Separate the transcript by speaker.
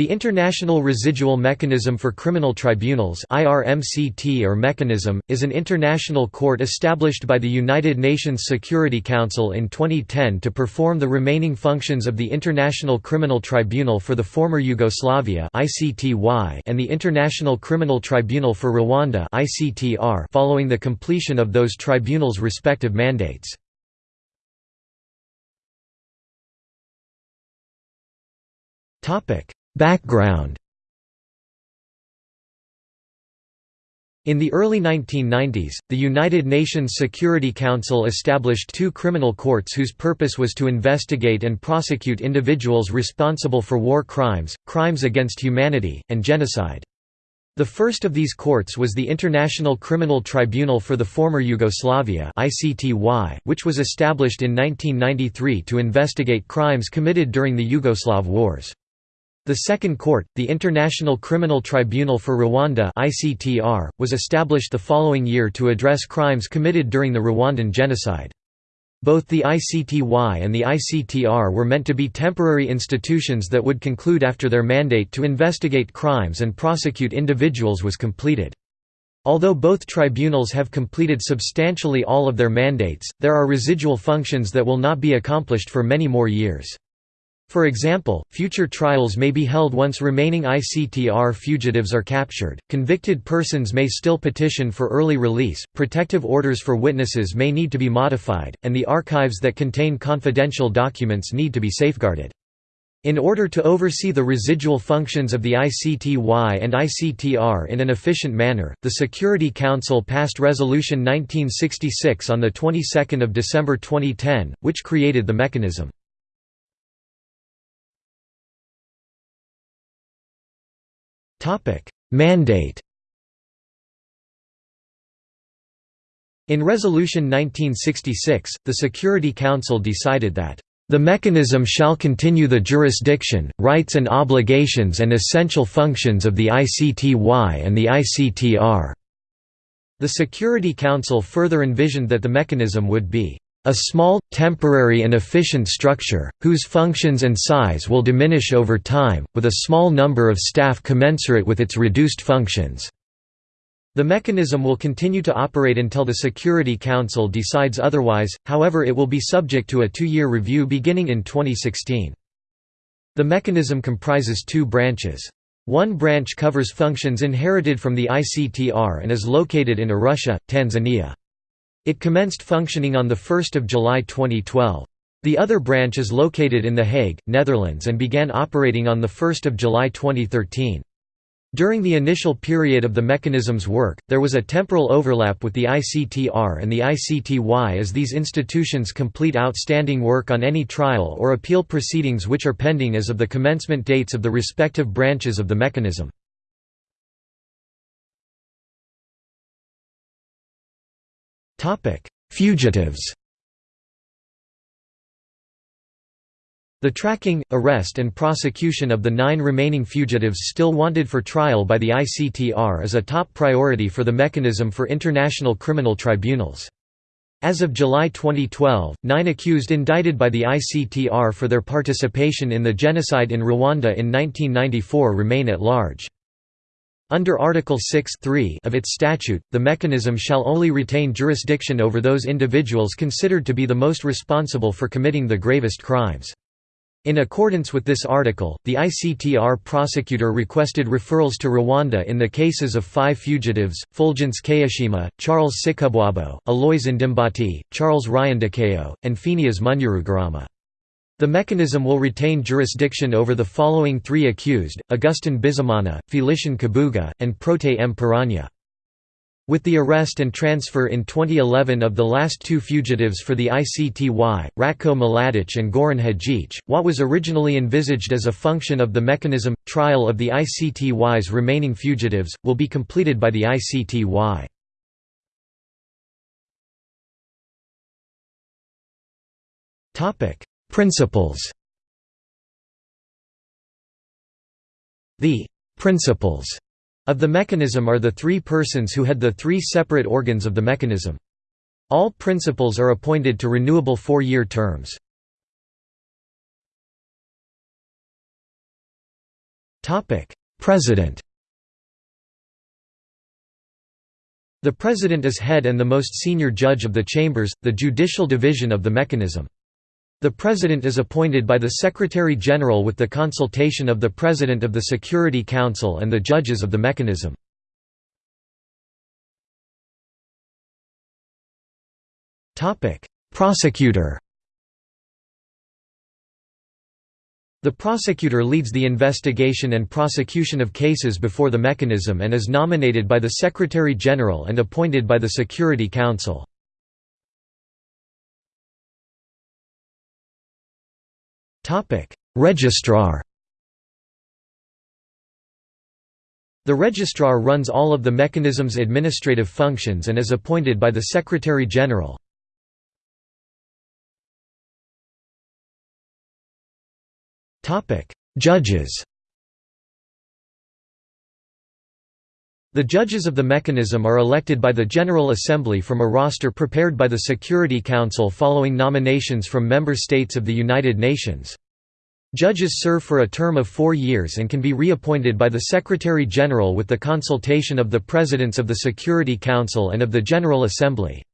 Speaker 1: The International Residual Mechanism for Criminal Tribunals IRMCT or mechanism, is an international court established by the United Nations Security Council in 2010 to perform the remaining functions of the International Criminal Tribunal for the former Yugoslavia and the International Criminal Tribunal for Rwanda following the completion of those tribunals' respective mandates. Topic Background In the early 1990s, the United Nations Security Council established two criminal courts whose purpose was to investigate and prosecute individuals responsible for war crimes, crimes against humanity, and genocide. The first of these courts was the International Criminal Tribunal for the Former Yugoslavia which was established in 1993 to investigate crimes committed during the Yugoslav Wars. The Second Court, the International Criminal Tribunal for Rwanda (ICTR), was established the following year to address crimes committed during the Rwandan genocide. Both the ICTY and the ICTR were meant to be temporary institutions that would conclude after their mandate to investigate crimes and prosecute individuals was completed. Although both tribunals have completed substantially all of their mandates, there are residual functions that will not be accomplished for many more years. For example, future trials may be held once remaining ICTR fugitives are captured, convicted persons may still petition for early release, protective orders for witnesses may need to be modified, and the archives that contain confidential documents need to be safeguarded. In order to oversee the residual functions of the ICTY and ICTR in an efficient manner, the Security Council passed Resolution 1966 on the 22nd of December 2010, which created the mechanism. Mandate In Resolution 1966, the Security Council decided that the mechanism shall continue the jurisdiction, rights and obligations and essential functions of the ICTY and the ICTR." The Security Council further envisioned that the mechanism would be a small, temporary and efficient structure, whose functions and size will diminish over time, with a small number of staff commensurate with its reduced functions. The mechanism will continue to operate until the Security Council decides otherwise, however it will be subject to a two-year review beginning in 2016. The mechanism comprises two branches. One branch covers functions inherited from the ICTR and is located in Arusha, Tanzania. It commenced functioning on 1 July 2012. The other branch is located in The Hague, Netherlands and began operating on 1 July 2013. During the initial period of the mechanism's work, there was a temporal overlap with the ICTR and the ICTY as these institutions complete outstanding work on any trial or appeal proceedings which are pending as of the commencement dates of the respective branches of the mechanism. Topic: Fugitives. The tracking, arrest and prosecution of the nine remaining fugitives still wanted for trial by the ICTR is a top priority for the Mechanism for International Criminal Tribunals. As of July 2012, nine accused indicted by the ICTR for their participation in the genocide in Rwanda in 1994 remain at large. Under Article 6 of its statute, the mechanism shall only retain jurisdiction over those individuals considered to be the most responsible for committing the gravest crimes. In accordance with this article, the ICTR prosecutor requested referrals to Rwanda in the cases of five fugitives, Fulgence Kayishema, Charles Sikubwabo, Aloys Ndimbati, Charles Ryandikayo, and Phénéas Munyarugarama. The mechanism will retain jurisdiction over the following three accused, Augustin Bizimana, Félicien Kabuga, and Protais Mpiranya. With the arrest and transfer in 2011 of the last two fugitives for the ICTY, Ratko Mladic and Goran Hadjic, what was originally envisaged as a function of the mechanism, trial of the ICTY's remaining fugitives, will be completed by the ICTY. Principals The «principals» of the mechanism are the three persons who had the three separate organs of the mechanism. All principals are appointed to renewable four-year terms. President The President is head and the most senior judge of the chambers, the judicial division of the mechanism. The President is appointed by the Secretary-General with the consultation of the President of the Security Council and the judges of the mechanism. Prosecutor The prosecutor leads the investigation and prosecution of cases before the mechanism and is nominated by the Secretary-General and appointed by the Security Council. Registrar The Registrar runs all of the mechanism's administrative functions and is appointed by the Secretary-General. Judges The judges of the mechanism are elected by the General Assembly from a roster prepared by the Security Council following nominations from member states of the United Nations. Judges serve for a term of four years and can be reappointed by the Secretary-General with the consultation of the Presidents of the Security Council and of the General Assembly.